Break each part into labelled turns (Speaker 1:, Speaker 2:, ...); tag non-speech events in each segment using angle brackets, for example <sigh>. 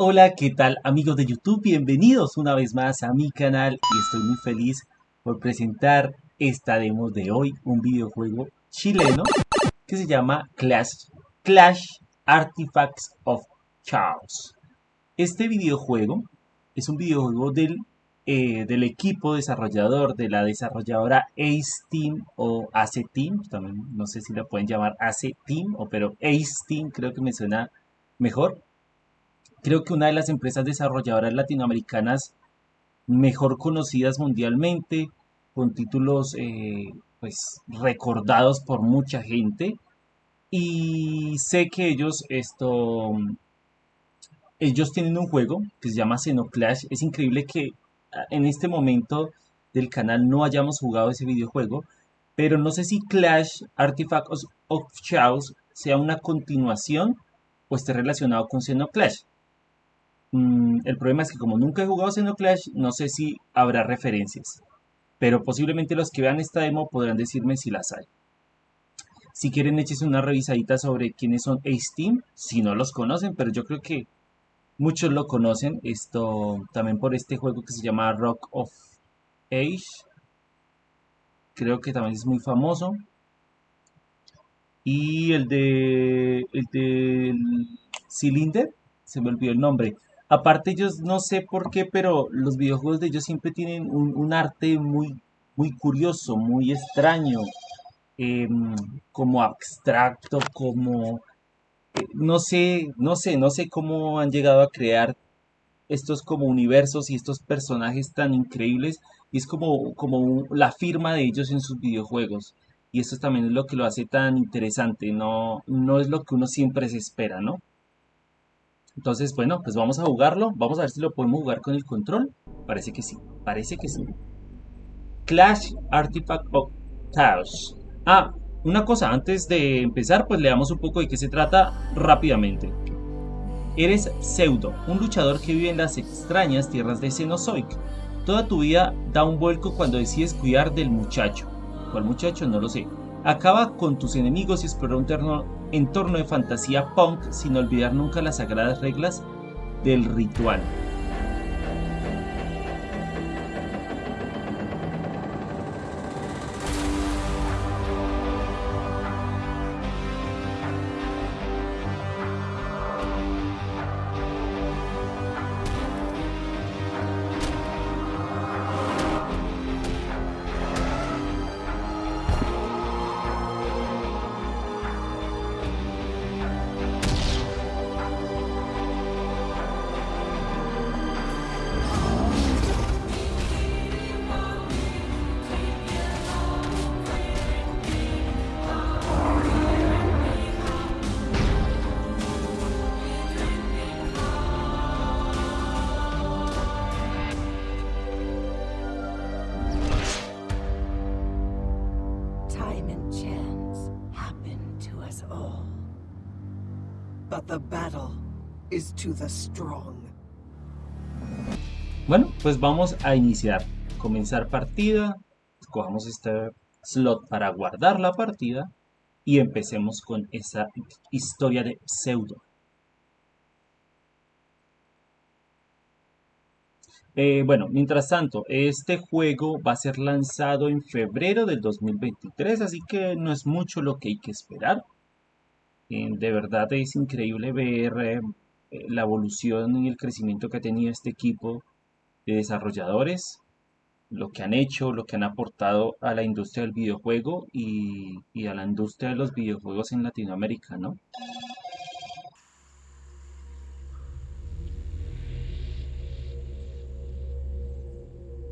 Speaker 1: Hola, ¿qué tal amigos de YouTube? Bienvenidos una vez más a mi canal y estoy muy feliz por presentar esta demo de hoy, un videojuego chileno que se llama Clash, Clash Artifacts of Chaos. Este videojuego es un videojuego del, eh, del equipo desarrollador de la desarrolladora Ace Team o Ace Team, también no sé si la pueden llamar Ace Team o pero Ace Team creo que me suena mejor creo que una de las empresas desarrolladoras latinoamericanas mejor conocidas mundialmente, con títulos eh, pues recordados por mucha gente. Y sé que ellos esto ellos tienen un juego que se llama Xenoclash. Es increíble que ah, en este momento del canal no hayamos jugado ese videojuego, pero no sé si Clash Artifacts of Chaos sea una continuación o esté relacionado con Xenoclash. Mm, el problema es que como nunca he jugado Xenoclash, no sé si habrá referencias. Pero posiblemente los que vean esta demo podrán decirme si las hay. Si quieren, échense una revisadita sobre quiénes son Ace Team, si no los conocen, pero yo creo que muchos lo conocen. Esto también por este juego que se llama Rock of Age. Creo que también es muy famoso. Y el de. El de. Cylinder, se me olvidó el nombre. Aparte ellos no sé por qué, pero los videojuegos de ellos siempre tienen un, arte muy, muy curioso, muy extraño, em, como abstracto, como eh, no sé, no sé, no sé cómo han llegado a crear estos como universos y estos personajes tan increíbles y es como, como la firma de ellos en sus videojuegos y esto también es lo que lo hace tan interesante, no, no es lo que uno siempre se espera, ¿no? Entonces, bueno, pues vamos a jugarlo. Vamos a ver si lo podemos jugar con el control. Parece que sí, parece que sí. Clash Artifact of Chaos. Ah, una cosa, antes de empezar, pues leamos un poco de qué se trata rápidamente. Eres Pseudo, un luchador que vive en las extrañas tierras de Cenozoic. Toda tu vida da un vuelco cuando decides cuidar del muchacho. ¿Cuál muchacho? No lo sé. Acaba con tus enemigos y explora un entorno de fantasía punk sin olvidar nunca las sagradas reglas del ritual. Bueno, pues vamos a iniciar. Comenzar partida. Escojamos este slot para guardar la partida. Y empecemos con esa historia de pseudo. Eh, bueno, mientras tanto, este juego va a ser lanzado en febrero del 2023, así que no es mucho lo que hay que esperar. Eh, de verdad es increíble ver eh, la evolución y el crecimiento que ha tenido este equipo de desarrolladores, lo que han hecho, lo que han aportado a la industria del videojuego y, a la industria de los videojuegos en Latinoamérica, ¿no?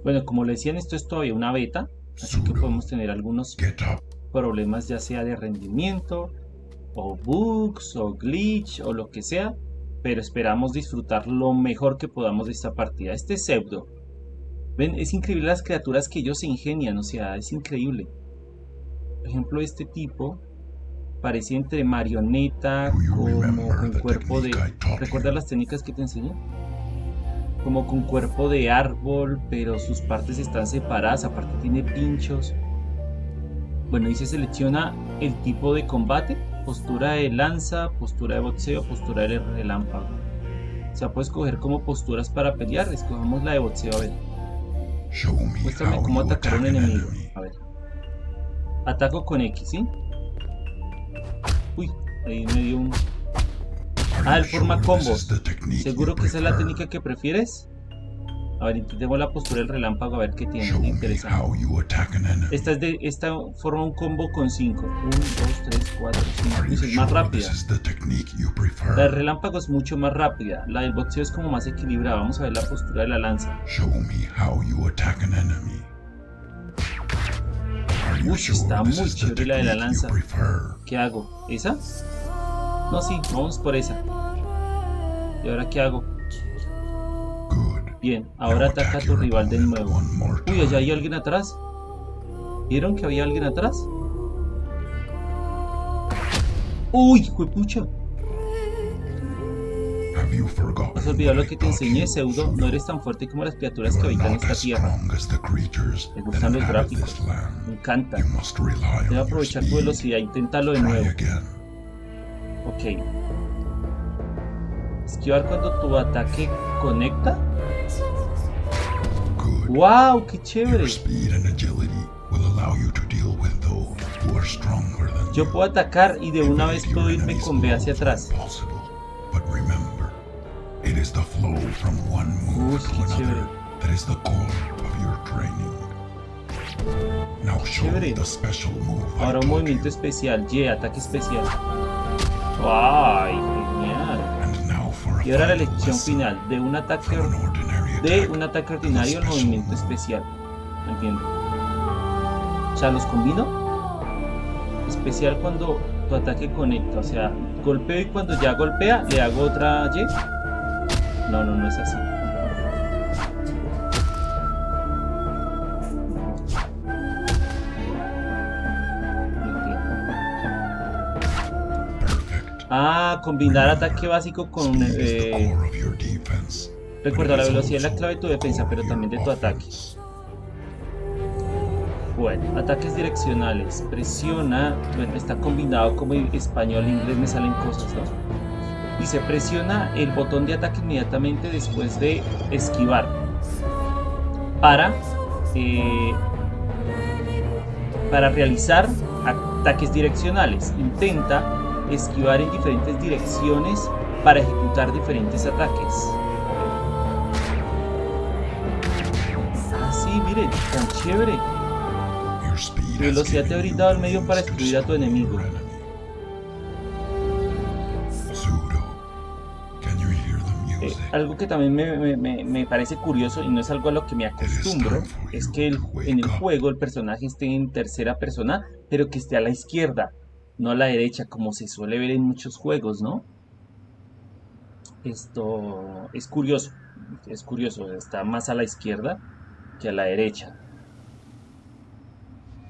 Speaker 1: Bueno, como le decían, esto es todavía una beta, así que podemos tener algunos problemas ya sea de rendimiento, o bugs, o glitch, o lo que sea, pero esperamos disfrutar lo mejor que podamos de esta partida. Este pseudo, ven, es increíble las criaturas que ellos se ingenian, o sea, es increíble. Por ejemplo, este tipo parece entre marioneta, como con cuerpo de... ¿Recuerdas las técnicas que te enseñé? Como con cuerpo de árbol, pero sus partes están separadas, aparte tiene pinchos. Bueno, y se selecciona el tipo de combate postura de lanza, postura de boxeo, postura de relámpago. O sea, puedo escoger como posturas para pelear. Escojamos la de boxeo, a ver. Muéstrame cómo atacar a un enemigo. A ver. Ataco con X, ¿sí? Uy, ahí me dio un... Ah, el forma combos. ¿Seguro que esa es la técnica que prefieres? A ver, intentemos la postura del relámpago a ver qué tiene. Interesante. Esta, es de, esta forma un combo con 5. 1, 2, 3, 4, 5.
Speaker 2: Are you
Speaker 1: Es más rápida. La del relámpago es mucho más rápida. La del boxeo es como más equilibrada. Vamos a ver la postura de la lanza. Uy, está muy chévere la de la lanza. ¿Qué hago? ¿Esa? No, sí, vamos por esa. ¿Y ahora qué hago? Bien, ahora ataca a tu rival de nuevo. Uy, allá hay alguien atrás. ¿Vieron que había alguien atrás? Uy,
Speaker 2: forgotten
Speaker 1: Has olvidado lo que te enseñé, Pseudo. No eres tan fuerte como las criaturas que habitan esta tierra. Me gustan los gráficos. Me encanta.
Speaker 2: Your
Speaker 1: aprovechar tu velocidad. Inténtalo de nuevo. Ok. Esquivar cuando tu ataque conecta.
Speaker 2: Are stronger than
Speaker 1: Yo puedo atacar y de una vez puedo irme con B hacia atrás. Uy, qué chévere.
Speaker 2: that is the core of your training. Now show me
Speaker 1: Chévere.
Speaker 2: the special move I
Speaker 1: Ahora un movimiento especial. Y, ataque especial. ¡Ay! Genial. Y ahora la elección final de un ataque de un ataque ordinario al movimiento especial. Entiendo. O sea, los combino. Especial cuando tu ataque conecta. O sea, golpeo y cuando ya golpea, le hago otra Y. No, no, no es así. Ah, combinar ataque básico con... Eh, recuerda, la velocidad es la clave de tu defensa, pero también de tu ataque. Bueno, ataques direccionales. Presiona, bueno, está combinado como español e inglés me salen cosas, ¿no? Dice, presiona el botón de ataque inmediatamente después de esquivar. Para, eh, para realizar ataques direccionales. Intenta esquivar en diferentes direcciones para ejecutar diferentes ataques. Miren, tan chévere. Tu velocidad te ha brindado el medio para destruir a tu enemigo. Eh, algo que también me, me- me- me parece curioso y no es algo a lo que me acostumbro es que el- en el juego el personaje esté en tercera persona pero que esté a la izquierda, no a la derecha como se suele ver en muchos juegos, ¿no? Esto es curioso, es curioso, está más a la izquierda que a la derecha.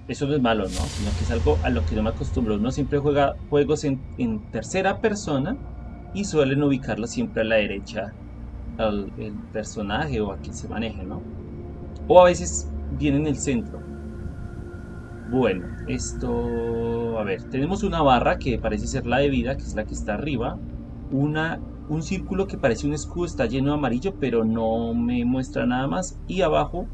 Speaker 1: Eso no es malo, ¿no? Sino que es algo a lo que no me acostumbro. Uno siempre juega juegos en, en tercera persona y suelen ubicarlo siempre a la derecha al personaje o a quien se maneje, ¿no? O a veces viene en el centro. Bueno, esto... A ver, tenemos una barra que parece ser la de vida, que es la que está arriba. Una, un círculo que parece un escudo, está lleno de amarillo, pero no me muestra nada más. Y abajo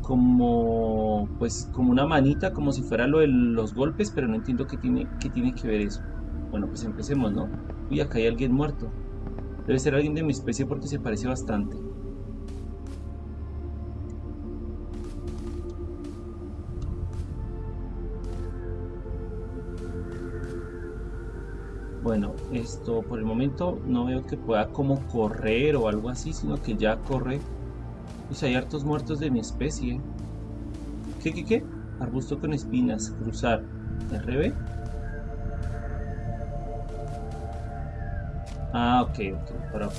Speaker 1: como pues como una manita, como si fuera lo de los golpes, pero no entiendo qué tiene, qué tiene que ver eso. Bueno, pues empecemos, ¿no? Uy, acá hay alguien muerto. Debe ser alguien de mi especie porque se parece bastante. Bueno, esto por el momento no veo que pueda como correr o algo así, sino que ya corre. Pues hay hartos muertos de mi especie. ¿Qué, qué, qué? Arbusto con espinas, cruzar. RB. Ah, ok, ok,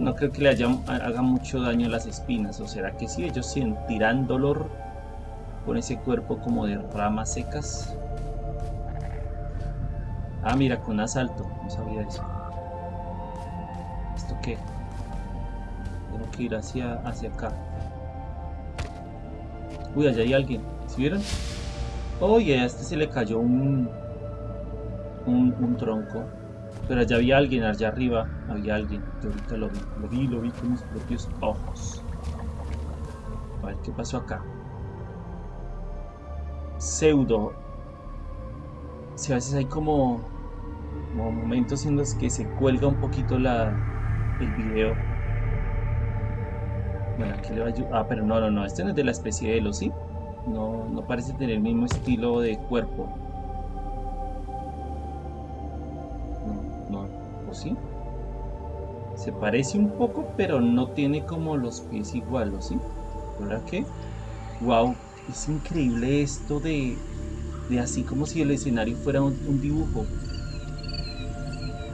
Speaker 1: no creo que le haya, haga mucho daño a las espinas, o será que sí, ellos sentirán dolor con ese cuerpo como de ramas secas. Ah, mira, con asalto, no sabía eso. ¿Esto qué? Tengo que ir hacia, hacia acá. Uy, allá hay alguien, ¿sí vieron? Oye, a este se le cayó un, un, un tronco. Pero allá había alguien, allá arriba había alguien. Yo ahorita lo vi, lo vi, lo vi con mis propios ojos. A ver qué pasó acá. Pseudo. Si a veces hay como momentos en los que se cuelga un poquito la, el video. Bueno, aquí le va a. Ah, pero no, no, no. Este no es de la especie de Elo, ¿sí? No, no parece tener el mismo estilo de cuerpo. No, no, ¿o sí? Se parece un poco, pero no tiene como los pies igual, ¿o sí? ¿Verdad que? Wow, es increíble esto de, de así como si el escenario fuera un dibujo.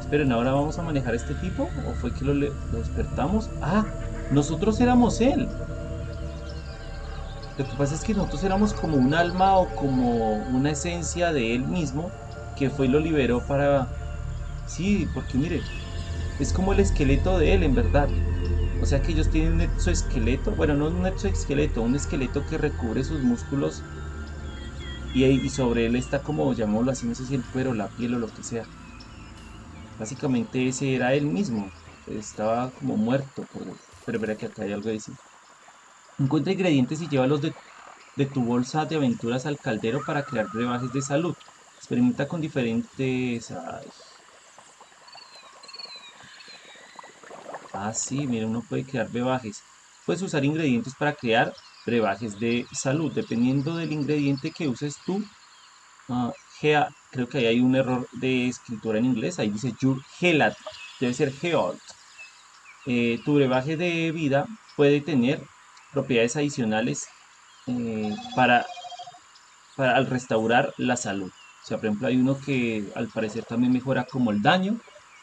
Speaker 1: Esperen, ¿ahora vamos a manejar a este tipo? ¿O fue que lo, despertamos? ¡Ah! Nosotros éramos él. Lo que pasa es que nosotros éramos como un alma o como una esencia de él mismo que fue y lo liberó para... Sí, porque mire, es como el esqueleto de él en verdad. O sea que ellos tienen un exoesqueleto, bueno, no un exoesqueleto, un esqueleto que recubre sus músculos y sobre él está como, llamémoslo así, no sé si el cuero, la piel o lo que sea. Básicamente ese era él mismo, estaba como muerto, por... pero verá que acá hay algo de decir. Encuentra ingredientes y llévalos de, de tu bolsa de aventuras al caldero para crear brebajes de salud. Experimenta con diferentes... Ah, sí, mira, uno puede crear brebajes. Puedes usar ingredientes para crear brebajes de salud. Dependiendo del ingrediente que uses tú, ah, gea- creo que ahí hay un error de escritura en inglés. Ahí dice your gelat. Debe ser geolt. Eh, tu brebaje de vida puede tener propiedades adicionales eh, para, para al restaurar la salud. O sea, por ejemplo, hay uno que al parecer también mejora como el daño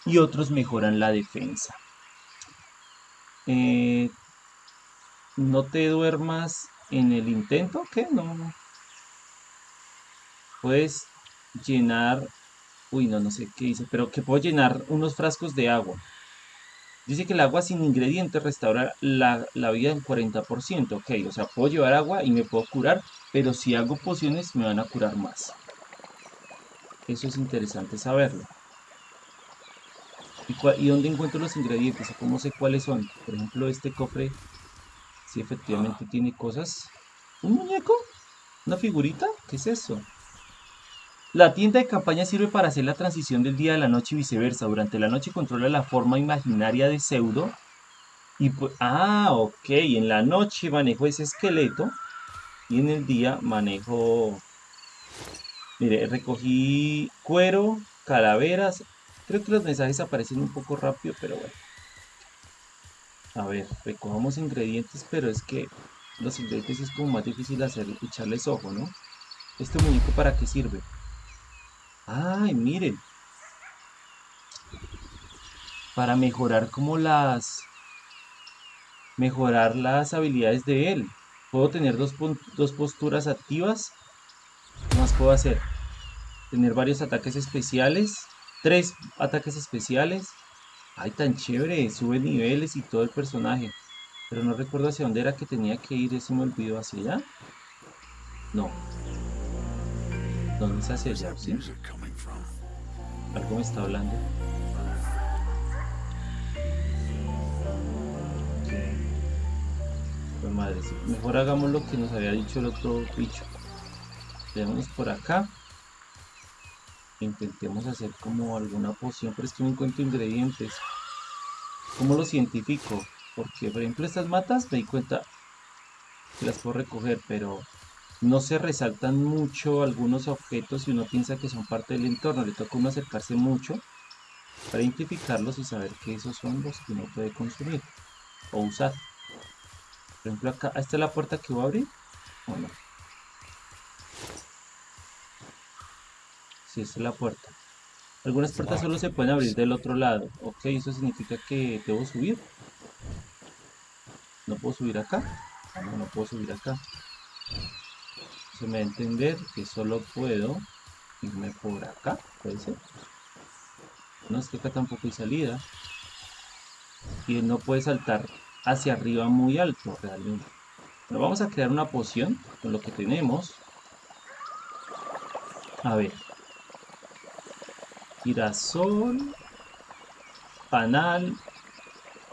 Speaker 1: y otros mejoran la defensa. Eh, no te duermas en el intento, ¿qué? No. Puedes llenar, uy, no, no sé qué dice, pero que puedo llenar unos frascos de agua. Dice que el agua sin ingredientes restaura la, la vida en 40%, ok, o sea, puedo llevar agua y me puedo curar, pero si hago pociones me van a curar más. Eso es interesante saberlo. ¿Y, cua- y dónde encuentro los ingredientes? ¿O cómo sé cuáles son? Por ejemplo, este cofre, si efectivamente tiene cosas. ¿Un muñeco? ¿Una figurita? ¿Qué es eso? La tienda de campaña sirve para hacer la transición del día a la noche y viceversa. Durante la noche controla la forma imaginaria de pseudo. Y pues, ah, ok. En la noche manejo ese esqueleto. Y en el día manejo. Mire, recogí cuero, calaveras. Creo que los mensajes aparecen un poco rápido, pero bueno. A ver, recogamos ingredientes, pero es que los ingredientes es como más difícil hacer, echarles ojo, ¿no? ¿Este muñeco para qué sirve? Ay, miren. Para mejorar como las... Mejorar las habilidades de él. Puedo tener dos, dos posturas activas. ¿Qué más puedo hacer? Tener varios ataques especiales. Tres ataques especiales. Ay, tan chévere. Sube niveles y todo el personaje. Pero no recuerdo hacia dónde era que tenía que ir. Eso me olvidó. ¿Hacia allá? No. ¿Dónde es hacia
Speaker 2: Where's
Speaker 1: allá?
Speaker 2: that
Speaker 1: ¿Sí?
Speaker 2: music coming from?
Speaker 1: Algo me está hablando. Pues madre. Mejor hagamos lo que nos había dicho el otro bicho. Veámonos por acá. Intentemos hacer como alguna poción, pero es que no encuentro ingredientes. ¿Cómo lo cientifico? Porque, por ejemplo, estas matas me di cuenta que las puedo recoger, pero no se resaltan mucho algunos objetos y uno piensa que son parte del entorno. Le toca uno acercarse mucho para identificarlos y saber que esos son los que uno puede consumir o usar. Por ejemplo, acá, ¿esta es la puerta que voy a abrir? ¿O no? Sí, esta es la puerta. Algunas puertas solo se pueden abrir del otro lado. Ok, eso significa que debo subir. ¿No puedo subir acá? No, no puedo subir acá. Me a entender que solo puedo irme por acá, puede ser. No, es que acá tampoco hay salida. Y él no puede saltar hacia arriba muy alto realmente. Pero vamos a crear una poción con lo que tenemos. A ver. Girasol. panal,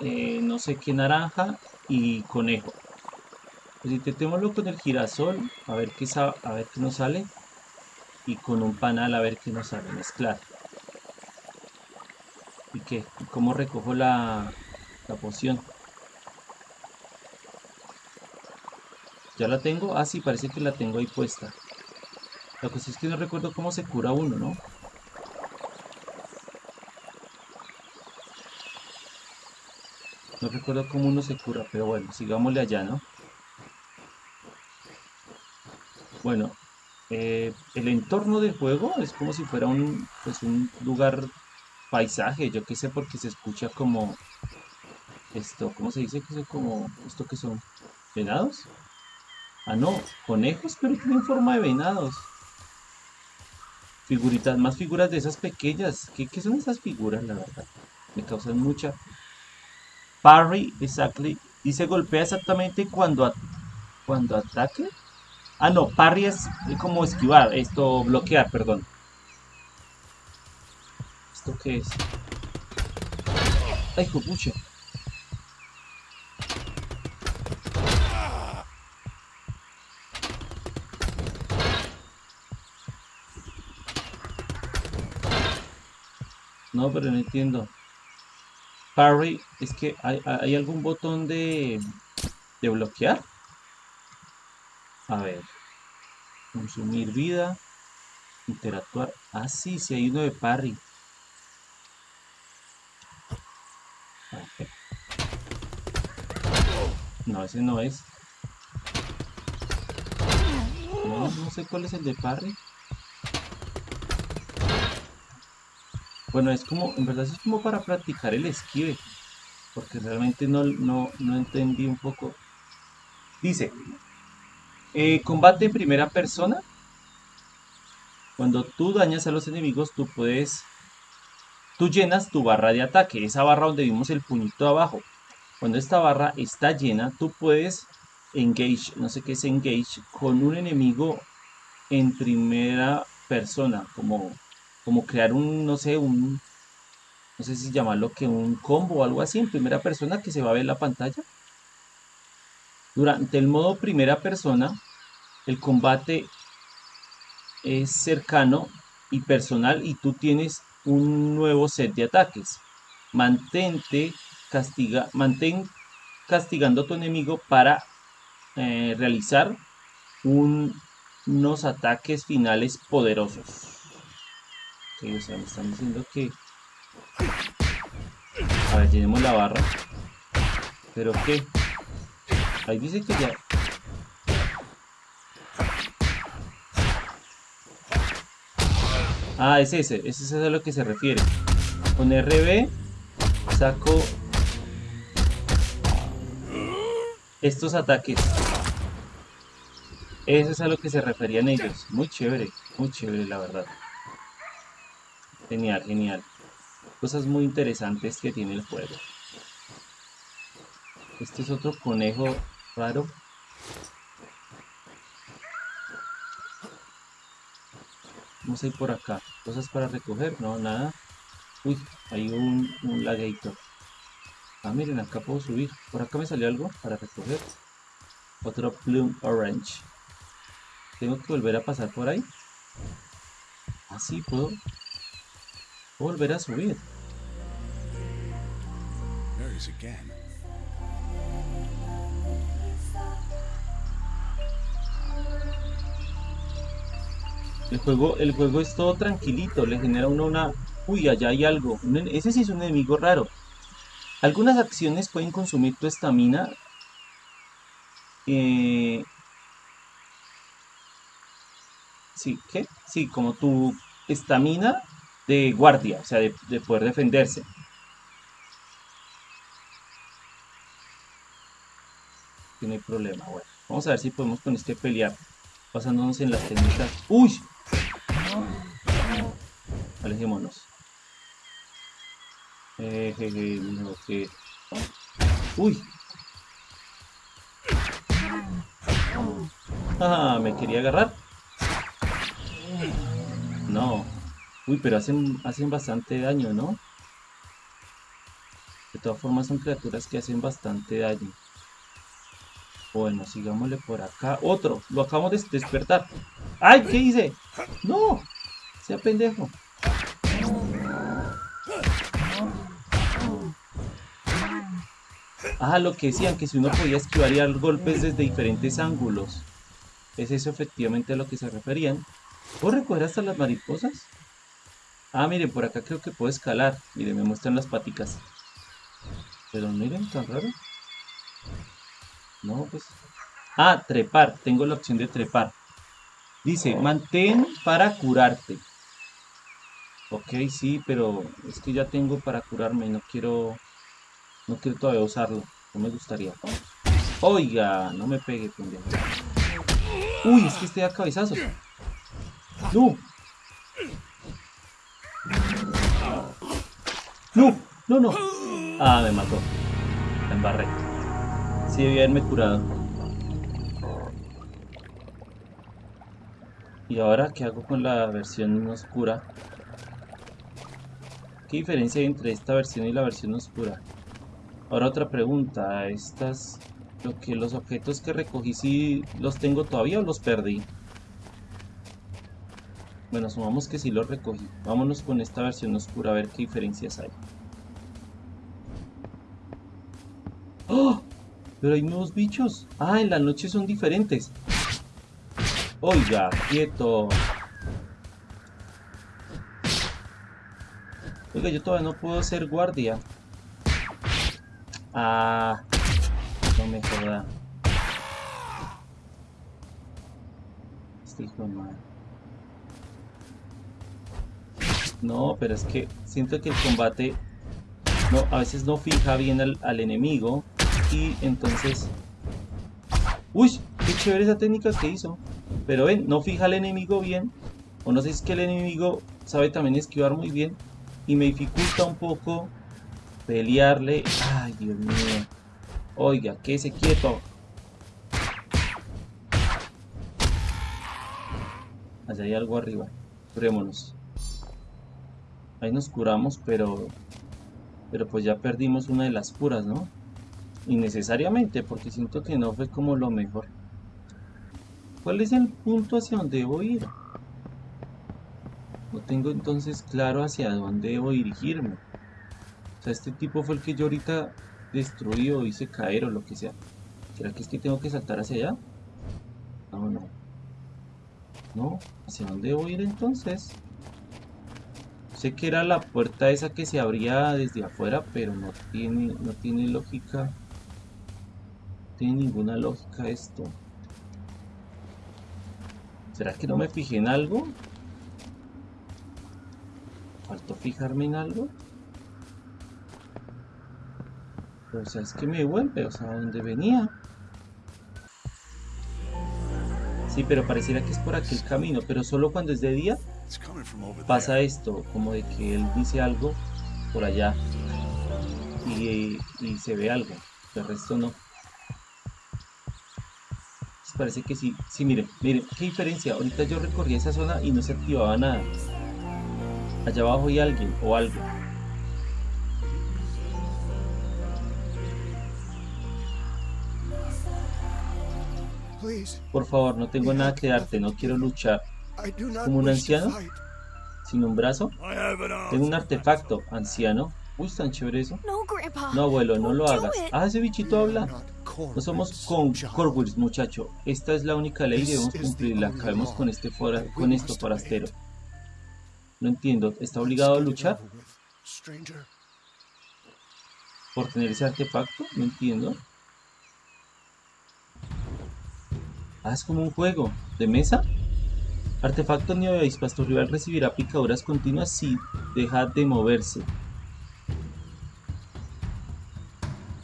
Speaker 1: eh, no sé qué naranja y conejo. Pues intentémoslo con el girasol, a ver qué, a ver qué nos sale. Y con un panal a ver qué nos sale, mezclar. ¿Y qué? ¿Cómo recojo la, la poción? ¿Ya la tengo? Ah, sí, parece que la tengo ahí puesta. La cosa es que no recuerdo cómo se cura uno, ¿no? No recuerdo cómo uno se cura, pero bueno, sigámosle allá, ¿no? Bueno, eh, el entorno del juego es como si fuera un, pues un lugar paisaje, yo qué sé, porque se escucha como esto, ¿cómo se dice? Que es como, ¿esto que son? ¿Venados? Ah, no, conejos, pero tienen forma de venados. Figuritas, más figuras de esas pequeñas. ¿Qué, son esas figuras, la verdad? Me causan mucha... Parry, exactly. Dice golpea exactamente cuando, cuando ataque. Ah, no, parry es como esquivar, esto, bloquear, perdón. ¿Esto qué es? Ay, pucha. No, pero no entiendo. Parry, es que hay, algún botón de, de bloquear. A ver. Consumir vida. Interactuar. Ah, sí, sí hay uno de parry. No, ese no es. No, no sé cuál es el de parry. Bueno, es como, en verdad es como para practicar el esquive. Porque realmente no, no, entendí un poco. Dice, eh, combate en primera persona. Cuando tú dañas a los enemigos, tú puedes... Tú llenas tu barra de ataque, esa barra donde vimos el puñito abajo. Cuando esta barra está llena, tú puedes engage, no sé qué es engage, con un enemigo en primera persona, como como crear un, no sé, un, no sé si llamarlo que un combo o algo así en primera persona que se va a ver en la pantalla. Durante el modo primera persona, el combate es cercano y personal y tú tienes un nuevo set de ataques. Mantente, castiga, mantén castigando a tu enemigo para eh, realizar unos ataques finales poderosos o sea, me están diciendo que... A ver, tenemos la barra. ¿Pero qué? Ahí dice que ya... Ah, es ese. Ese es a lo que se refiere. Con RB saco estos ataques. Eso es a lo que se referían ellos. Muy chévere, muy chévere la verdad. Genial, genial. Cosas muy interesantes que tiene el juego. Este es otro conejo raro. Vamos a ir por acá. Cosas para recoger. No, nada. Uy, hay un, un lagueito. Ah, miren, acá puedo subir. Por acá me salió algo para recoger. Otro Plume Orange. Tengo que volver a pasar por ahí. Así ah, puedo volver a subir. El juego, el juego es todo tranquilito, le genera uno una... Uy, allá hay algo. Ese sí es un enemigo raro. Algunas acciones pueden consumir tu estamina. Eh... Sí, ¿qué? Sí, como tu estamina de guardia, o sea, de, poder defenderse. no hay problema, bueno. Vamos a ver si podemos con este pelear. Pasándonos en las técnicas. ¡Uy! Alejémonos. ¡Uy! Ah, me quería agarrar. No. Uy, pero hacen, hacen bastante daño, ¿no? todas formas son criaturas que hacen bastante daño. Bueno, sigámosle por acá. Otro, lo acabamos de despertar. ¡Ay! ¿Qué hice? ¡No! Sea pendejo. Ah, lo que decían, que si uno podía esquivar y dar golpes desde diferentes ángulos. ¿Es eso efectivamente a lo que se referían? ¿Puedo recoger hasta las mariposas? Ah, miren, por acá creo que puedo escalar. Miren, me muestran las paticas. Pero miren, tan raro. No, pues... Ah, trepar. Tengo la opción de trepar. Dice, mantén para curarte. Ok, sí, pero es que ya tengo para curarme. No quiero... No quiero todavía usarlo. No me gustaría. Oiga, no me pegue, pendejo. Uy, es que estoy a cabezazos. No. No, no, no. Ah, me mató. La embarré. Sí, debía haberme curado. ¿Y ahora qué hago con la versión oscura? ¿Qué diferencia hay entre esta versión y la versión oscura? Ahora otra pregunta, estas, lo que los objetos que recogí, si los tengo todavía o los perdí? Bueno, sumamos que sí los recogí. Vámonos con esta versión oscura a ver qué diferencias hay. ¡Oh! Pero hay nuevos bichos. Ah, en la noche son diferentes. Oiga, quieto. Oiga, yo todavía no puedo ser guardia. Ah, no me joda. Este hijo. No, pero es que siento que el combate no, a veces no fija bien al, al enemigo y entonces... ¡Uy! ¡Qué chévere esa técnica que hizo! Pero ven, no fija al enemigo bien. O no sé si es que el enemigo sabe también esquivar muy bien. Y me dificulta un poco pelearle. Ay, Dios mío. Oiga, quédese quieto. Allá hay algo arriba. Curémonos. Ahí nos curamos, pero... Pero pues ya perdimos una de las curas, ¿no? Innecesariamente, porque siento que no fue como lo mejor. ¿Cuál es el punto hacia donde debo ir? No tengo entonces claro hacia dónde debo dirigirme. O sea, este tipo fue el que yo ahorita destruí o hice caer o lo que sea. ¿Será que es que tengo que saltar hacia allá? No, no. No, ¿hacia dónde debo ir entonces? Sé que era la puerta esa que se abría desde afuera, pero no tiene, no tiene lógica. No tiene ninguna lógica esto. ¿Será que no me fijé en algo? ¿Faltó fijarme en algo? O sea, es que me vuelve, o sea, ¿a dónde venía? Sí, pero pareciera que es por aquel camino, pero solo cuando es de día pasa esto, como de que él dice algo por allá y, y se ve algo, el resto no. Pues parece que sí, sí, miren, miren, qué diferencia, ahorita yo recorrí esa zona y no se activaba nada. Allá abajo hay alguien o algo. Por favor, no tengo nada que darte, no quiero luchar. ¿Como un anciano? ¿Sin un brazo? Tengo un artefacto, anciano. Uy, tan chévere eso. No, abuelo, no lo hagas. Ah, ese bichito habla. No somos con Corwins, muchacho. Esta es la única ley y debemos cumplirla. Acabemos con, este fora, con esto, forastero. No entiendo. ¿Está obligado a luchar? ¿Por tener ese artefacto? No entiendo. Ah, es como un juego. ¿De mesa? Artefacto ni avispas. Tu rival recibirá picaduras continuas si deja de moverse.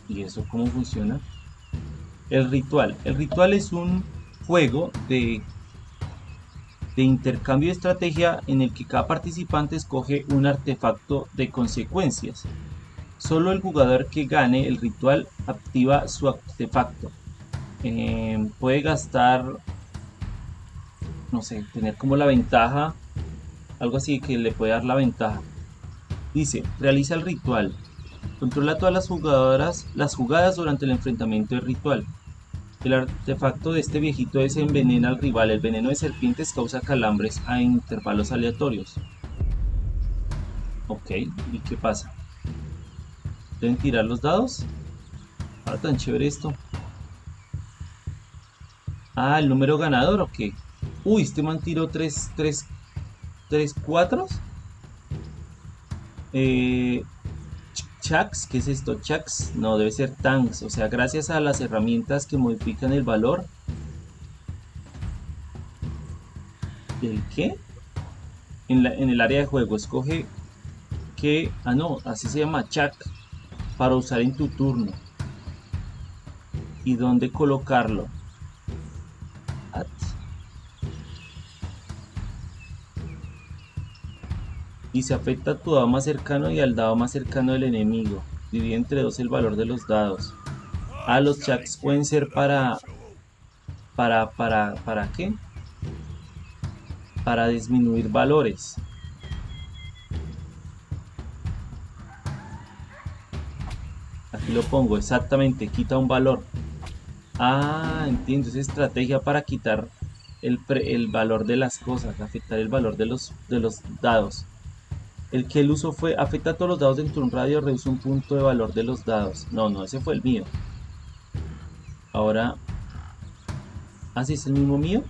Speaker 1: ¿Y eso cómo funciona? El ritual. El ritual es un juego de, de intercambio de estrategia en el que cada participante escoge un artefacto de consecuencias. Solo el jugador que gane el ritual activa su artefacto. Puede gastar, no sé, tener como la ventaja, algo así que le puede dar la ventaja. Dice, realiza el ritual. Controla todas las jugadoras, las jugadas durante el enfrentamiento del ritual. El artefacto de este viejito es envenena al rival. El veneno de serpientes causa calambres a intervalos aleatorios. Ok, ¿y qué pasa? ¿Deben tirar los dados? Ahora tan chévere esto. Ah, el número ganador, ¿o qué? Uy, este man tiró 3, 3, 3, 4. Eh, ¿qué es esto? Chucks, no, debe ser tanks. O sea, gracias a las herramientas que modifican el valor. ¿El qué? En el área de juego, escoge que... Ah, no, así se llama Chuck. Para usar en tu turno. ¿Y dónde colocarlo? Y se afecta a tu dado más cercano y al dado más cercano del enemigo. Divide entre dos el valor de los dados. Ah, los chats pueden ser para... ¿Para, para, para qué? Para disminuir valores. Aquí lo pongo, exactamente, quita un valor. Ah, entiendo, es estrategia para quitar el, el valor de las cosas, afectar el valor de los, de los dados. El que el uso fue afecta a todos los dados dentro de un radio, reduce un punto de valor de los dados. No, no, ese fue el mío. Ahora... ¿Ah, sí es el mismo mío?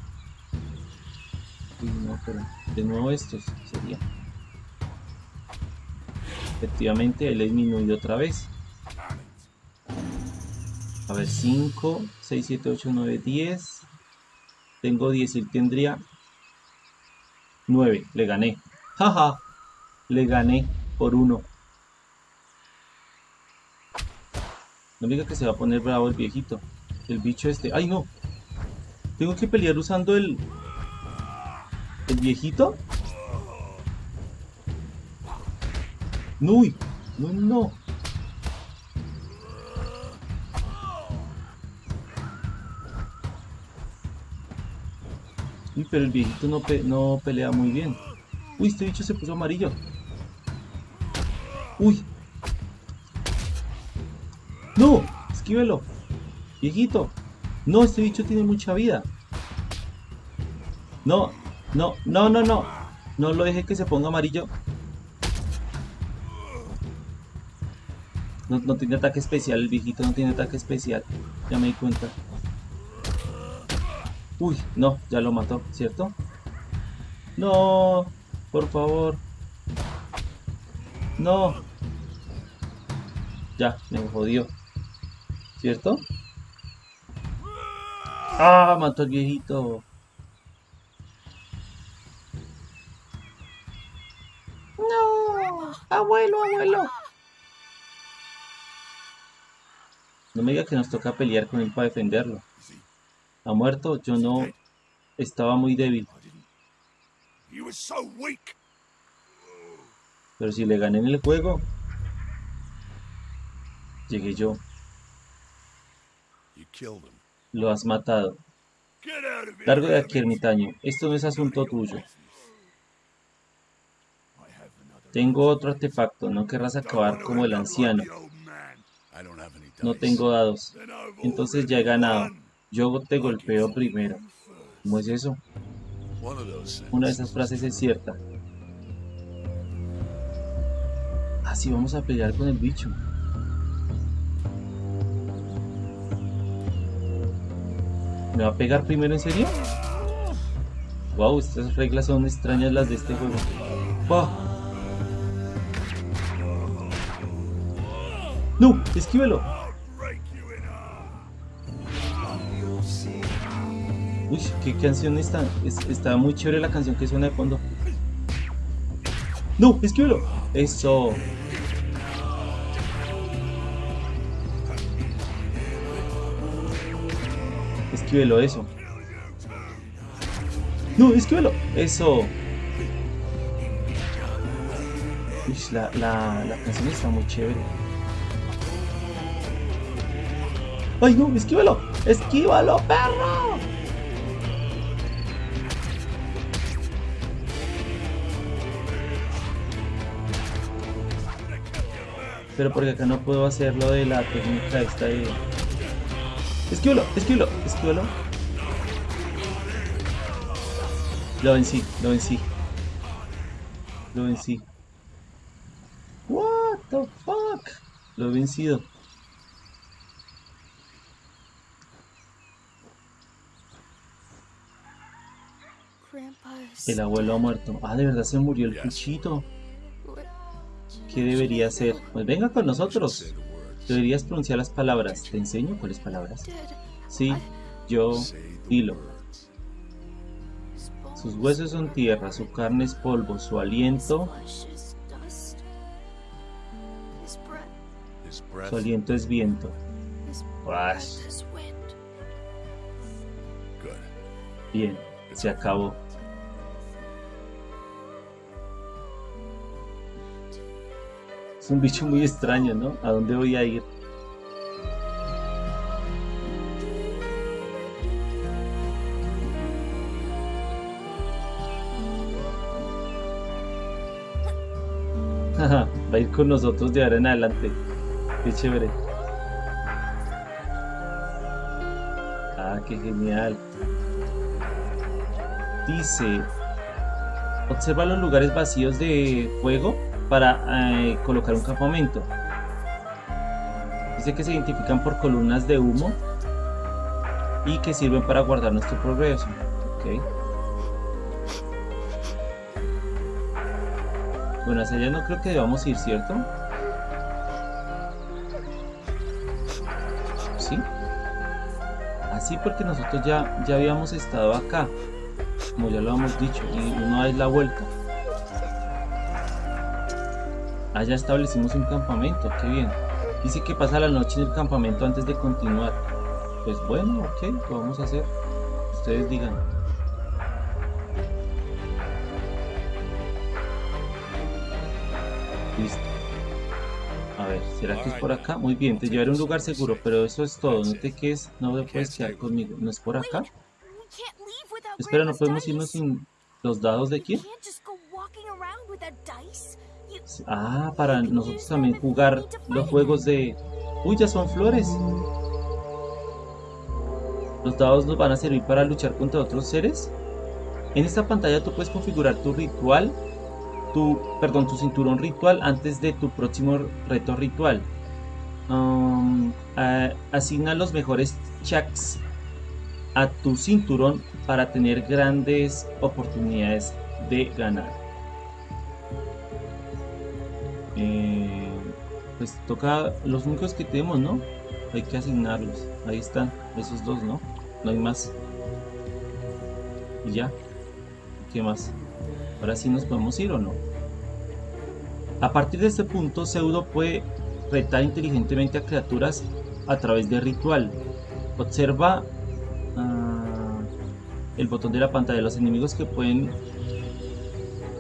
Speaker 1: no, pero de nuevo estos sería. Efectivamente, él disminuido otra vez. A ver, 5, 6, 7, 8, 9, 10. Tengo 10, él tendría 9. Le gané. Jaja le gané por uno. No diga que se va a poner bravo el viejito. El bicho este. ¡Ay, no! Tengo que pelear usando el... ¿El viejito? ¡No! ¡No, no! Uy, pero el viejito no pelea muy bien. Uy, este bicho se puso amarillo. ¡Uy! ¡No! Esquívelo. Viejito. No, este bicho tiene mucha vida. No, no, no, no, no. No lo deje que se ponga amarillo. No, no tiene ataque especial, el viejito no tiene ataque especial. Ya me di cuenta. Uy, no, ya lo mató, ¿cierto? No, por favor. No. Ya, me jodió. ¿Cierto? ¡Ah! Mató al viejito. ¡No! ¡Abuelo, abuelo! No me diga que nos toca pelear con él para defenderlo. ¿Ha muerto? Yo no... Estaba muy débil. Pero si le gané en el juego, Llegué yo. Lo has matado. Largo de aquí, ermitaño. Esto no es asunto tuyo. Tengo otro artefacto. No querrás acabar como el anciano. No tengo dados. Entonces ya he ganado. Yo te golpeo primero. ¿Cómo es eso? Una de esas frases es cierta. Así vamos a pelear con el bicho. ¿Me va a pegar primero en serio? Wow, estas reglas son extrañas las de este juego. Wow. ¡No! ¡Esquívelo! Uy, qué canción está. está muy chévere la canción que suena de fondo. ¡No! ¡Esquívelo! Eso. Esquívelo, eso. No, esquívelo. Eso. Uy, la, la, la canción está muy chévere. ¡Ay, no! ¡Esquívalo! ¡Esquívalo, perro! Pero porque acá no puedo hacer lo de la técnica esta de... Esquívalo, esquívalo, esquívalo. Lo vencí, lo vencí. Lo vencí. What the fuck? Lo he vencido. El abuelo ha muerto. Ah, de verdad se murió el cuchito. ¿Qué debería hacer? Pues venga con nosotros. Deberías pronunciar las palabras. ¿Te enseño cuáles palabras? Sí, yo, dilo. Sus huesos son tierra, su carne es polvo, su aliento, su aliento es viento. Bien, se acabó. Es un bicho muy extraño, ¿no? ¿A dónde voy a ir? <laughs> Va a ir con nosotros de ahora en adelante. Qué chévere. Ah, qué genial. Dice, observa los lugares vacíos de fuego para eh, colocar un campamento. Dice que se identifican por columnas de humo y que sirven para guardar nuestro progreso. Okay. Bueno, hacia allá no creo que debamos ir, ¿cierto? ¿Sí? Así porque nosotros ya, ya habíamos estado acá, como ya lo hemos dicho, y una vez la vuelta. Allá establecimos un campamento, qué bien. Dice que pasa la noche en el campamento antes de continuar. Pues bueno, ok, lo vamos a hacer. Ustedes digan. Listo. A ver, ¿será que es por acá? Muy bien, te llevaré a un lugar seguro, pero eso es todo. No te quedes, no te puedes quedar conmigo. ¿No es por acá? Espera, ¿no podemos irnos sin los dados de quién? Ah, para nosotros también jugar los juegos de... Uy, ya son flores. Los dados nos van a servir para luchar contra otros seres. En esta pantalla tú puedes configurar tu ritual, tu, perdón, tu cinturón ritual antes de tu próximo reto ritual. Um, asigna los mejores checks a tu cinturón para tener grandes oportunidades de ganar. Eh, pues toca los únicos que tenemos, ¿no? Hay que asignarlos. Ahí están, esos dos, ¿no? No hay más. Y ya. ¿Qué más? Ahora sí nos podemos ir o no. A partir de este punto, Pseudo puede retar inteligentemente a criaturas a través de ritual. Observa uh, el botón de la pantalla. Los enemigos que pueden...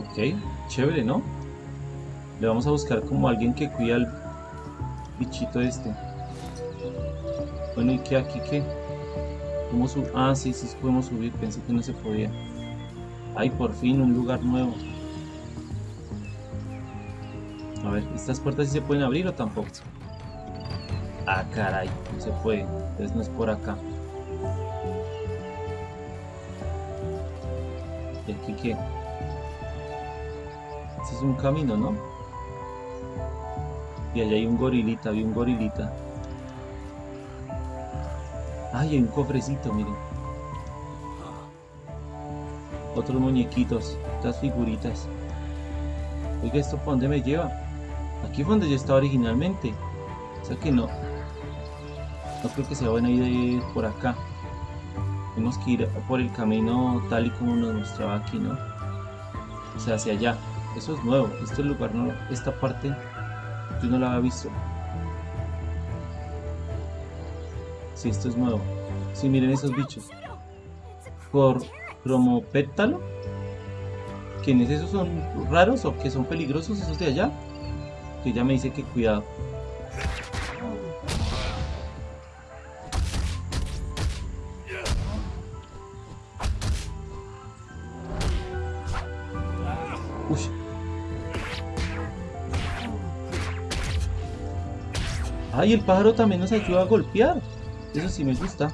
Speaker 1: Ok, chévere, ¿no? Le vamos a buscar como alguien que cuida al bichito este. Bueno, ¿y qué aquí qué? ¿Cómo sub ah, sí, sí podemos subir. Pensé que no se podía. Ay, por fin, un lugar nuevo. A ver, ¿estas puertas sí se pueden abrir o tampoco? Ah, caray, no se puede. Entonces no es por acá. ¿Y aquí qué? Este es un camino, ¿no? Y allá hay un gorilita, vi un gorilita. Ay, hay un cofrecito, miren. Otros muñequitos, otras figuritas. Oiga, ¿esto por dónde me lleva? Aquí fue donde yo estaba originalmente. O sea que no. No creo que sea buena idea ir por acá. Tenemos que ir por el camino tal y como nos mostraba aquí, ¿no? O sea, hacia allá eso es nuevo, este lugar, no, esta parte yo no la había visto. Si sí, esto es nuevo. Si sí, miren esos bichos. Por cromopétalo. ¿Quiénes esos son raros o que son peligrosos esos de allá? Que ya me dice que cuidado. Ay, el pájaro también nos ayuda a golpear. Eso sí me gusta.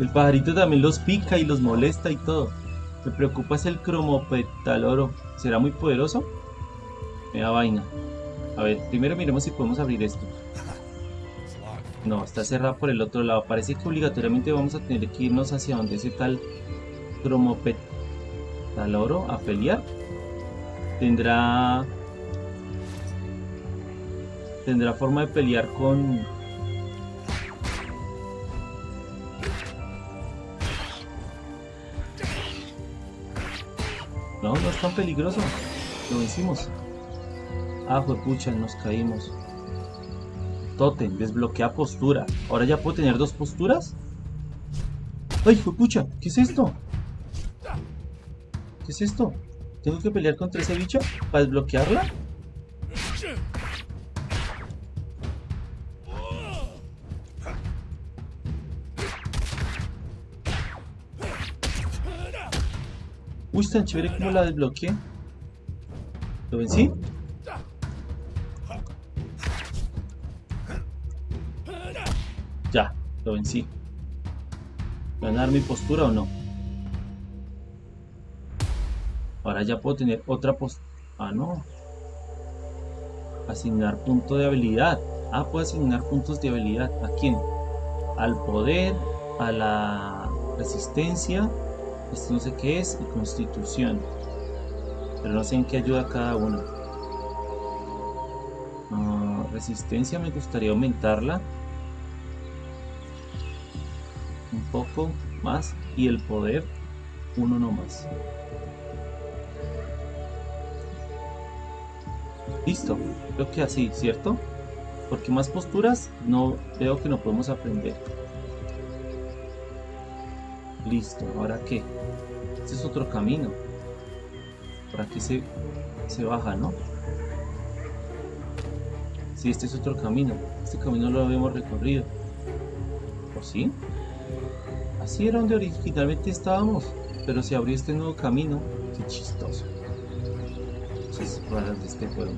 Speaker 1: El pajarito también los pica y los molesta y todo. Me preocupa es el cromopetaloro. ¿Será muy poderoso? Me da vaina. A ver, primero miremos si podemos abrir esto. No, está cerrado por el otro lado. Parece que obligatoriamente vamos a tener que irnos hacia donde ese tal cromopetaloro a pelear. Tendrá... Tendrá forma de pelear con... No, no es tan peligroso. Lo hicimos. Ah, pucha, nos caímos. Totem, desbloquea postura. ¿Ahora ya puedo tener dos posturas? ¡Ay, pucha! ¿Qué es esto? ¿Qué es esto? ¿Tengo que pelear contra ese bicho para desbloquearla? Uy, tan chévere como la desbloqueé. ¿Lo vencí? Ya, lo vencí. ¿Ganar mi postura o no? Ahora ya puedo tener otra postura. Ah, no. Asignar punto de habilidad. Ah, puedo asignar puntos de habilidad. ¿A quién? Al poder, a la resistencia, esto no sé qué es, y constitución. Pero no sé en qué ayuda cada uno. Ah, resistencia me gustaría aumentarla. Un poco más. Y el poder, uno nomás. Listo, creo que así, ¿cierto? Porque más posturas no veo que no podemos aprender. Listo, ¿ahora qué? Este es otro camino. Por aquí se, se baja, ¿no? Sí, este es otro camino. Este camino lo habíamos recorrido. ¿O sí? Así era donde originalmente estábamos. Pero se abrió este nuevo camino. Qué chistoso. Cosas raras de este juego.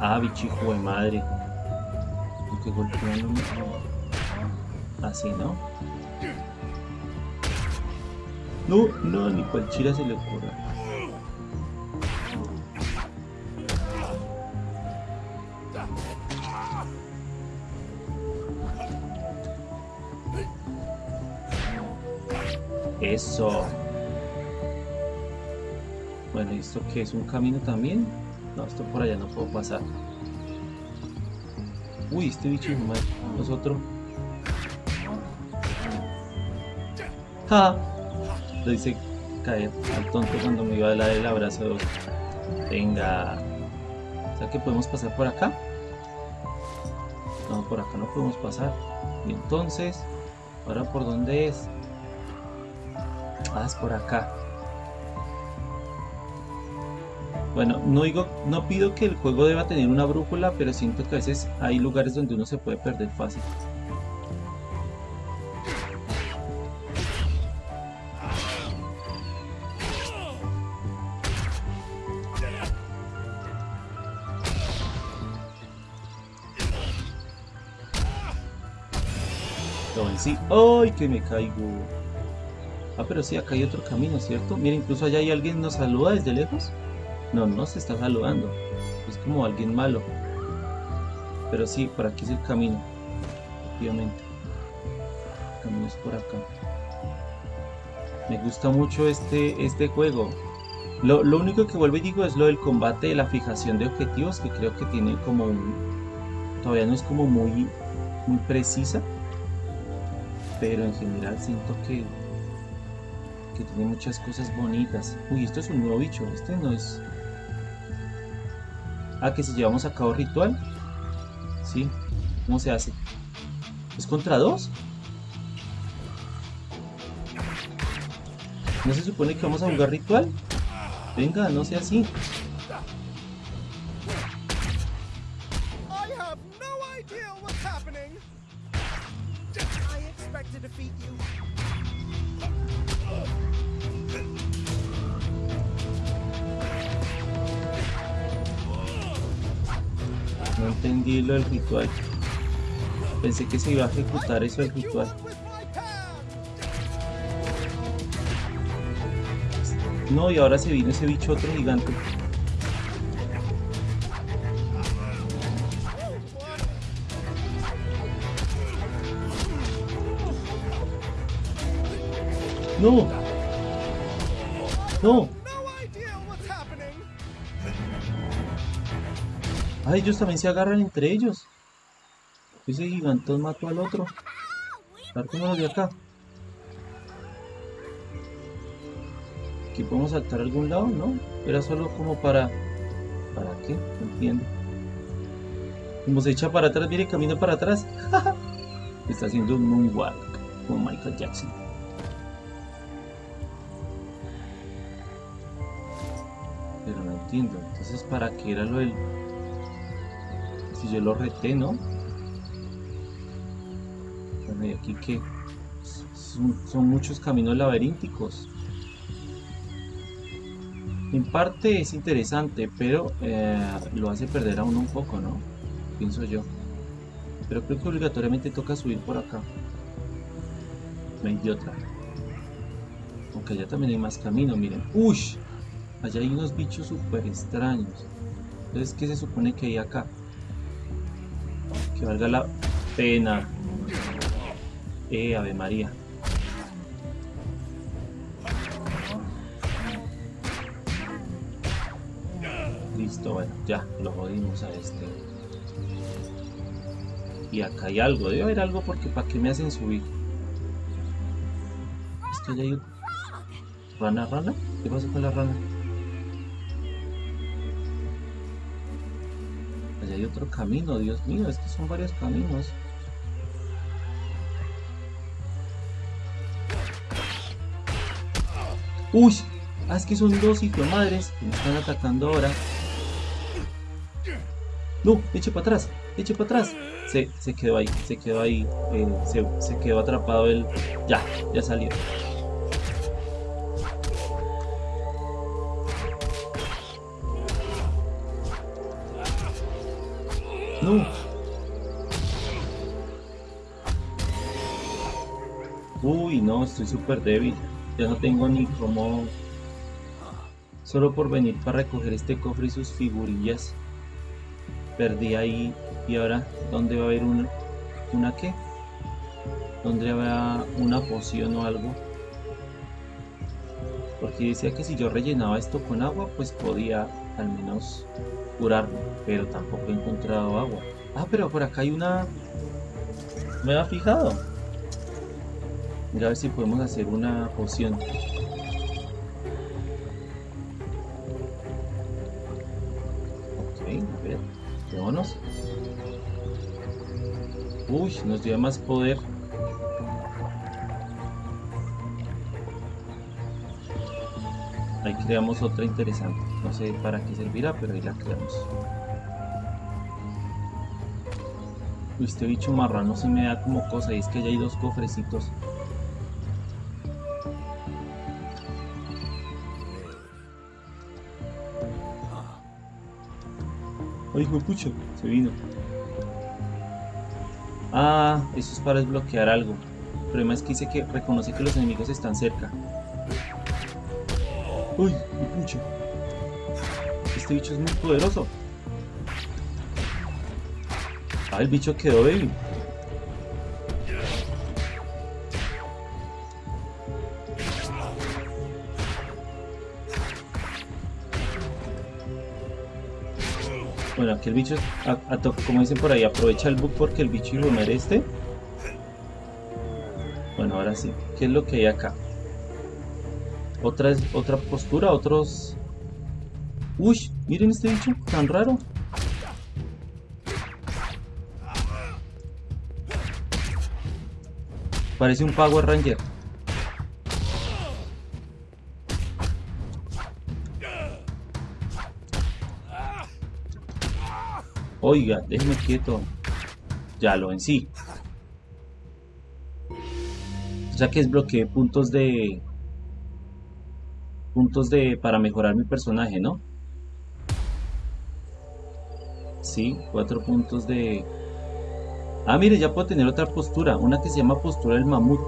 Speaker 1: Ah, bichijo de madre. Que golpeándome. Así, ¿no? No, no, ni cualquiera se le ocurra. Eso. Bueno, ¿y esto qué es? ¿Un camino también? No, esto por allá no puedo pasar. Uy, este bicho es mal. Nosotros. ¡Ja! Lo hice caer al tonto cuando me iba a dar el abrazo. Venga. O sea que podemos pasar por acá. No, por acá no podemos pasar. Y entonces, ¿ahora por dónde es? Ah, es por acá. Bueno, no digo, no pido que el juego deba tener una brújula, pero siento que a veces hay lugares donde uno se puede perder fácil. ¡Ay, que me caigo! Ah, pero sí, acá hay otro camino, ¿cierto? Mira, incluso allá hay alguien que nos saluda desde lejos. No, no se está saludando. Es como alguien malo. Pero sí, por aquí es el camino. Obviamente. El camino es por acá. Me gusta mucho este, este juego. Lo, lo único que vuelvo y digo es lo del combate de la fijación de objetivos, que creo que tiene como un... Todavía no es como muy muy precisa. Pero en general siento que, que tiene muchas cosas bonitas. Uy, esto es un nuevo bicho. Este no es... Ah, que si llevamos a cabo ritual. Sí. ¿Cómo se hace? ¿Es contra dos? ¿No se supone que vamos a jugar ritual? Venga, no sea así.
Speaker 3: I to defeat you.
Speaker 1: No entendí lo del ritual. Pensé que se iba a ejecutar eso del ritual. No, y ahora se vino ese bicho otro gigante. No. No. Ah, ellos también se agarran entre ellos. Ese gigantón mató al otro. A ver cómo de acá. Aquí podemos saltar a algún lado, ¿no? Era solo como para... ¿Para qué? No entiendo. Como se echa para atrás, viene camino para atrás. <laughs> Está haciendo un moonwalk como Michael Jackson. Entiendo. Entonces, ¿para qué era lo del... Si yo lo reté, ¿no? Bueno, y aquí que... Son, son muchos caminos laberínticos. En parte es interesante, pero eh, lo hace perder a uno un poco, ¿no? Pienso yo. Pero creo que obligatoriamente toca subir por acá. No hay de otra. Aunque allá también hay más camino, miren. ¡Ush! Allá hay unos bichos súper extraños. Entonces, ¿qué se supone que hay acá? Que valga la pena. Eh, Ave María. Listo, bueno, ya, lo jodimos a este. Y acá hay algo, debe haber algo porque ¿para qué me hacen subir? Es que ya hay... ¿Rana, rana? ¿Qué pasa con la rana? Hay otro camino, Dios mío, es que son varios caminos. ¡Uy! Ah, es que son dos hijos madres que me están atacando ahora. No, eche para atrás, eche para atrás. Se, se quedó ahí, se quedó ahí, eh, se, se quedó atrapado el... Ya, ya salió. Uy, no, estoy súper débil. Ya no tengo ni cómo... Solo por venir para recoger este cofre y sus figurillas. Perdí ahí. Y ahora, ¿dónde va a haber una... ¿Una qué? ¿Dónde habrá una poción o algo? Porque decía que si yo rellenaba esto con agua, pues podía al menos curarme. Pero tampoco he encontrado agua. Ah, pero por acá hay una... Me había fijado. Mira a ver si podemos hacer una poción. Ok, a ver. Vámonos. Uy, nos dio más poder. Ahí creamos otra interesante. No sé para qué servirá, pero ahí la creamos. Este bicho marrano se me da como cosa. Y es que ya hay dos cofrecitos. Ay, pucha, se vino. Ah, eso es para desbloquear algo. El problema es que dice que reconoce que los enemigos están cerca. Uy, pucha. Este bicho es muy poderoso. El bicho quedó débil. Bueno, aquí el bicho, a- a como dicen por ahí, aprovecha el bug porque el bicho hijo de este. Bueno, ahora sí. ¿Qué es lo que hay acá? Otra, otra postura, otros... Uy, miren este bicho, tan raro. Parece un Power Ranger. Oiga, déjeme quieto. Ya lo vencí. O sea que desbloqueé puntos de... Puntos de... Para mejorar mi personaje, ¿no? Sí, cuatro puntos de... Ah, mire, ya puedo tener otra postura. Una que se llama postura del mamut.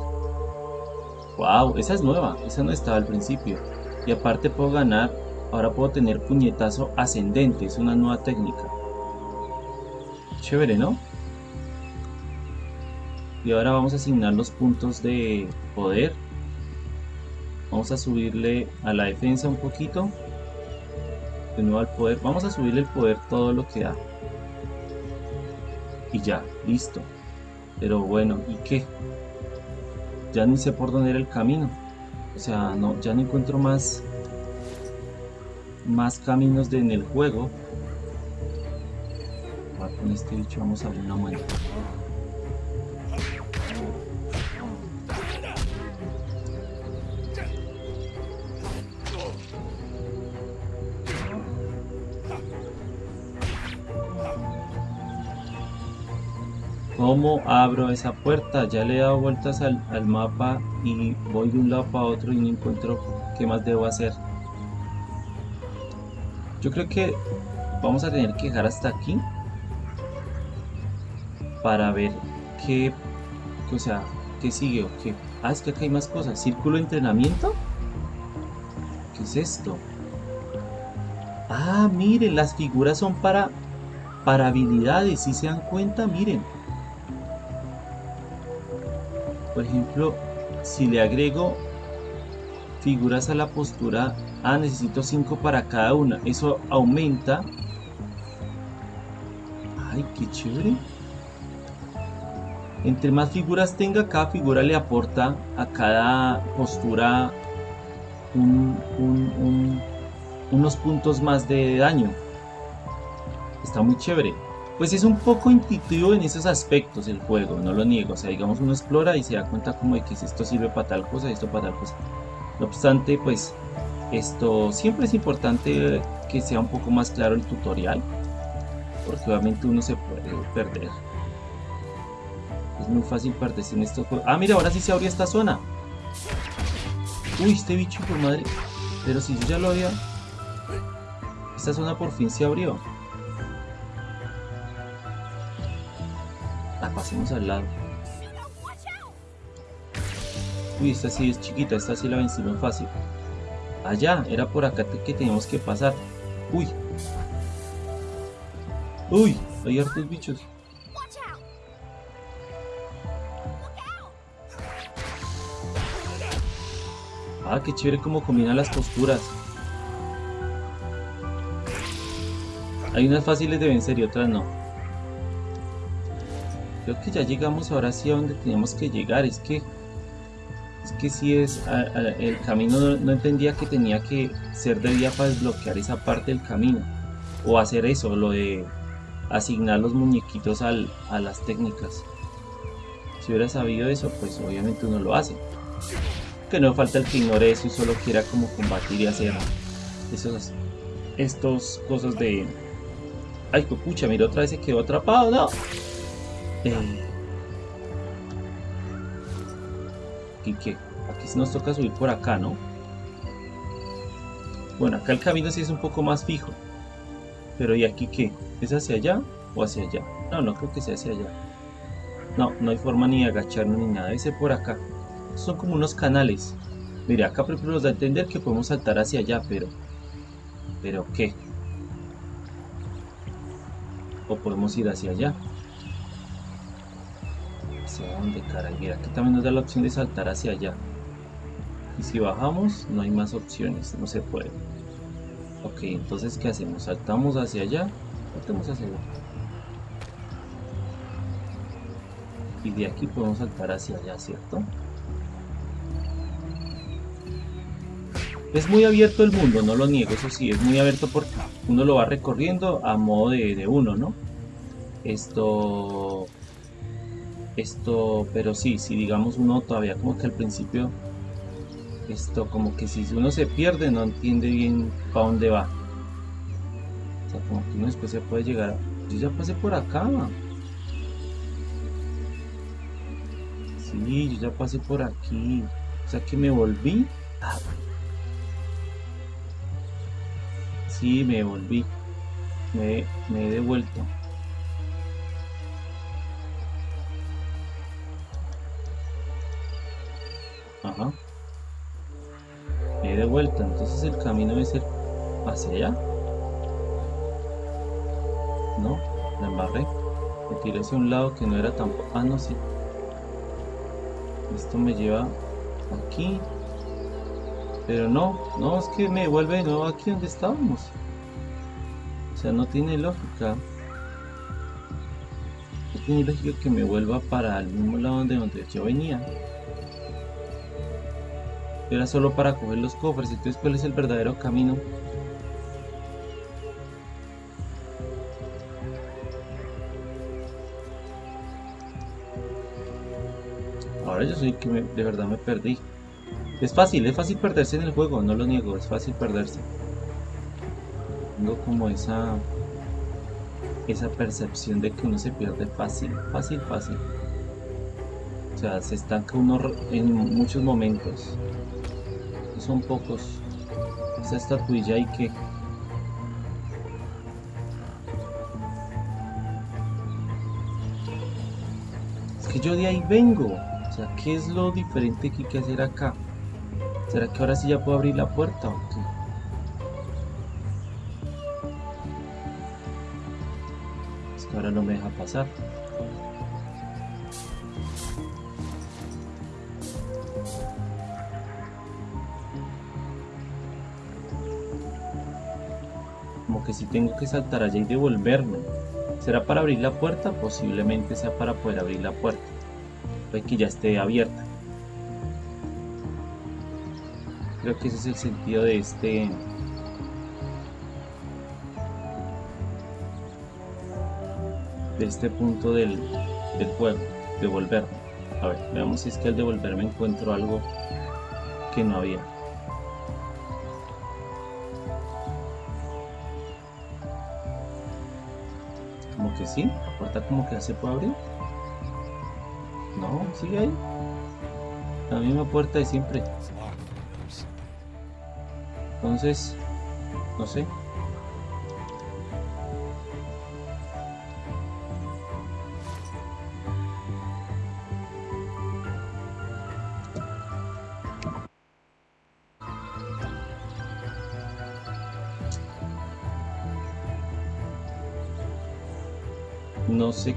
Speaker 1: Wow, esa es nueva. Esa no estaba al principio. Y aparte puedo ganar... Ahora puedo tener puñetazo ascendente. Es una nueva técnica. Chévere, ¿no? Y ahora vamos a asignar los puntos de poder. Vamos a subirle a la defensa un poquito. De nuevo al poder. Vamos a subirle el poder todo lo que da. Y ya, listo. Pero bueno, ¿y qué? Ya ni sé por dónde era el camino. O sea, no, ya no encuentro más más caminos de, en el juego. Va, con este bicho vamos a abrir una muela. ¿Cómo abro esa puerta? Ya le he dado vueltas al, al mapa y voy de un lado para otro y no encuentro qué más debo hacer. Yo creo que vamos a tener que dejar hasta aquí para ver qué, o sea, qué sigue o qué. Ah, es que acá hay más cosas. Círculo de entrenamiento. ¿Qué es esto? Ah, miren, las figuras son para para habilidades, si se dan cuenta, miren. Por ejemplo, si le agrego figuras a la postura, ah, necesito 5 para cada una. Eso aumenta. Ay, qué chévere. Entre más figuras tenga, cada figura le aporta a cada postura un- un- un- unos puntos más de daño. Está muy chévere. Pues es un poco intuitivo en esos aspectos el juego, no lo niego. O sea, digamos uno explora y se da cuenta como de que esto sirve para tal cosa, esto para tal cosa. No obstante, pues esto siempre es importante que sea un poco más claro el tutorial, porque obviamente uno se puede perder. Es muy fácil perderse en estos. Ah, mira, ahora sí se abrió esta zona. Uy, este bicho por madre. Pero si yo ya lo había... Esta zona por fin se abrió. Pasemos al lado. Uy, esta sí es chiquita, esta sí la vencimos fácil. Allá, era por acá que teníamos que pasar. Uy. Uy, hay hartos bichos. Ah, qué chévere cómo combinan las posturas. Hay unas fáciles de vencer y otras no. Creo que ya llegamos ahora sí a donde teníamos que llegar. Es que... Es que sí es... el camino no, entendía que tenía que ser de día para desbloquear esa parte del camino. O hacer eso, lo de asignar los muñequitos al- a las técnicas. Si hubiera sabido eso, pues obviamente uno lo hace que no falta el que ignore eso y solo quiera como combatir y hacer esos estos cosas de ay pucha mira otra vez se quedó atrapado no eh, ¿y qué? aquí nos toca subir por acá no bueno acá el camino sí es un poco más fijo pero ¿y aquí qué? ¿es hacia allá o hacia allá? no, no creo que sea hacia allá no, no hay forma ni de agacharnos ni nada, ser por acá son como unos canales. Mire, acá por ejemplo nos da a entender que podemos saltar hacia allá, pero... ¿Pero qué? O podemos ir hacia allá. ¿Hacia dónde, caray? Mira, aquí también nos da la opción de saltar hacia allá. Y si bajamos, no hay más opciones, no se puede. Ok, entonces ¿qué hacemos? Saltamos hacia allá Saltemos hacia allá. Y de aquí podemos saltar hacia allá, ¿cierto? Es muy abierto el mundo, no lo niego, eso sí, es muy abierto porque uno lo va recorriendo a modo de, de uno, ¿no? Esto... Esto, pero sí, si digamos uno todavía como que al principio... Esto como que si uno se pierde no entiende bien para dónde va. O sea, como que uno después se puede llegar... Yo ya pasé por acá. Sí, yo ya pasé por aquí. O sea que me volví. Ah, Sí, me volví. Me, me he devuelto. Ajá. Me he devuelto. Entonces el camino debe ser hacia allá. No, la embarré. Me tiré hacia un lado que no era tampoco. Ah, no, sí. Esto me lleva aquí. Pero no, no, es que me devuelve de nuevo aquí donde estábamos. O sea, no tiene lógica. No tiene lógica que me vuelva para el mismo lado donde, donde yo venía. Era solo para coger los cofres, entonces ¿cuál es el verdadero camino? Ahora yo soy que de verdad me perdí. Es fácil, es fácil perderse en el juego, no lo niego, es fácil perderse. Tengo como esa esa percepción de que uno se pierde fácil, fácil, fácil. O sea, se estanca uno en muchos momentos. Son pocos. Esa estatuilla y que es que yo de ahí vengo. O sea, ¿qué es lo diferente que hay que hacer acá? ¿Será que ahora sí ya puedo abrir la puerta o qué? Es que ahora no me deja pasar. Si tengo que saltar allá y devolverme. ¿Será para abrir la puerta? Posiblemente sea para poder abrir la puerta. Puede que ya esté abierta. Creo que ese es el sentido de este. De este punto del, del juego. Devolverme. A ver, veamos si es que al devolverme encuentro algo que no había. Que sí, la puerta como que se puede abrir. No, sigue ahí. La misma puerta de siempre. Entonces, no sé.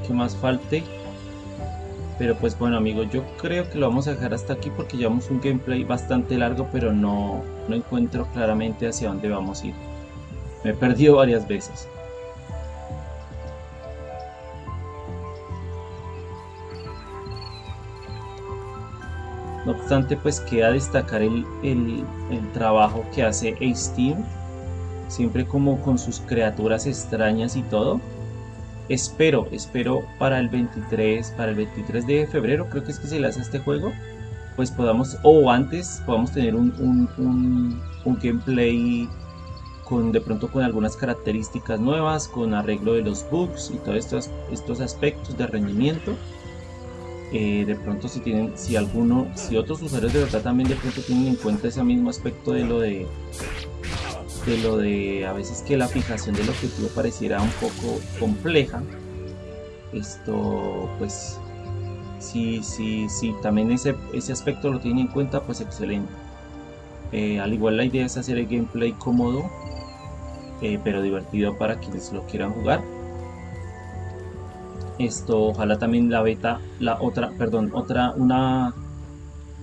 Speaker 1: Qué más falte. Pero pues bueno amigos, yo creo que lo vamos a dejar hasta aquí porque llevamos un gameplay bastante largo, pero no, no encuentro claramente hacia dónde vamos a ir. Me he perdido varias veces. No obstante, pues queda destacar el, el- trabajo que hace Ace siempre como con sus criaturas extrañas y todo. Espero, espero para el 23, para el 23 de febrero, creo que es que se lanza este juego, pues podamos, o antes, podamos tener un, un- un- un gameplay con de pronto con algunas características nuevas, con arreglo de los bugs y todos estos, estos aspectos de rendimiento. Eh, de pronto si tienen, si alguno, si otros usuarios de verdad también de pronto tienen en cuenta ese mismo aspecto de lo de de lo de a veces que la fijación del objetivo pareciera un poco compleja. Esto, pues, si, si, si también ese, ese aspecto lo tienen en cuenta, pues excelente. Eh, al igual la idea es hacer el gameplay cómodo, eh, pero divertido para quienes lo quieran jugar. Esto, ojalá también la beta, la otra, perdón, otra, una,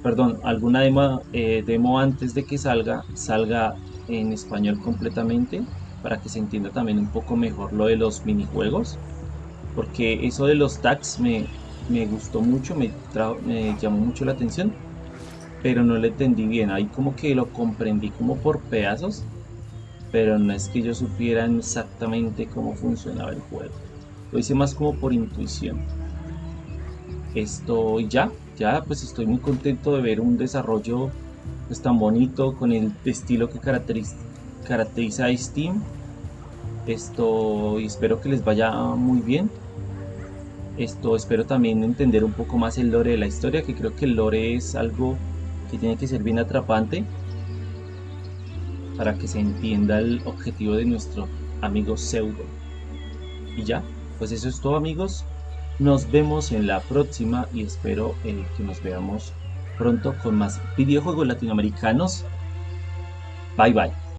Speaker 1: perdón, alguna demo, eh, demo antes de que salga, salga en español completamente para que se entienda también un poco mejor lo de los minijuegos. Porque eso de los tags me, me gustó mucho, me, me llamó mucho la atención. Pero no lo entendí bien, ahí como que lo comprendí como por pedazos. Pero no es que yo supiera exactamente cómo funcionaba el juego. Lo hice más como por intuición. Esto ya, ya pues estoy muy contento de ver un desarrollo pues tan bonito con el estilo que caracteriza, caracteriza a Steam. Esto y espero que les vaya muy bien. Esto espero también entender un poco más el lore de la historia, que creo que el lore es algo que tiene que ser bien atrapante para que se entienda el objetivo de nuestro amigo Pseudo. Y ya, pues eso es todo amigos. Nos vemos en la próxima y espero que nos veamos pronto con más videojuegos latinoamericanos. Bye bye.